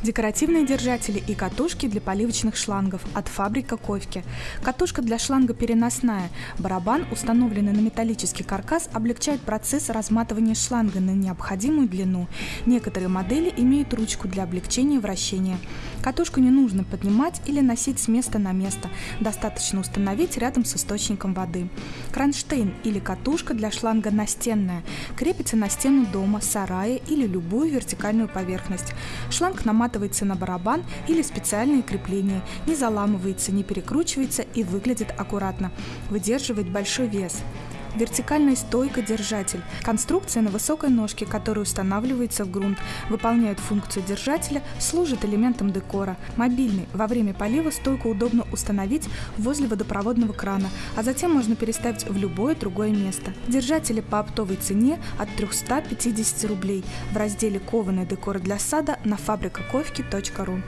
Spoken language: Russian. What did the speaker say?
Декоративные держатели и катушки для поливочных шлангов от фабрика Ковки. Катушка для шланга переносная. Барабан, установленный на металлический каркас, облегчает процесс разматывания шланга на необходимую длину. Некоторые модели имеют ручку для облегчения вращения. Катушку не нужно поднимать или носить с места на место. Достаточно установить рядом с источником воды. Кронштейн или катушка для шланга настенная. Крепится на стену дома, сарая или любую вертикальную поверхность. Шланг наматывается на барабан или специальные крепления, не заламывается, не перекручивается и выглядит аккуратно. Выдерживает большой вес. Вертикальная стойка-держатель. Конструкция на высокой ножке, которая устанавливается в грунт, выполняет функцию держателя, служит элементом декора. Мобильный. Во время полива стойку удобно установить возле водопроводного крана, а затем можно переставить в любое другое место. Держатели по оптовой цене от 350 рублей в разделе «Кованый декор для сада» на фабрикаковки.ру.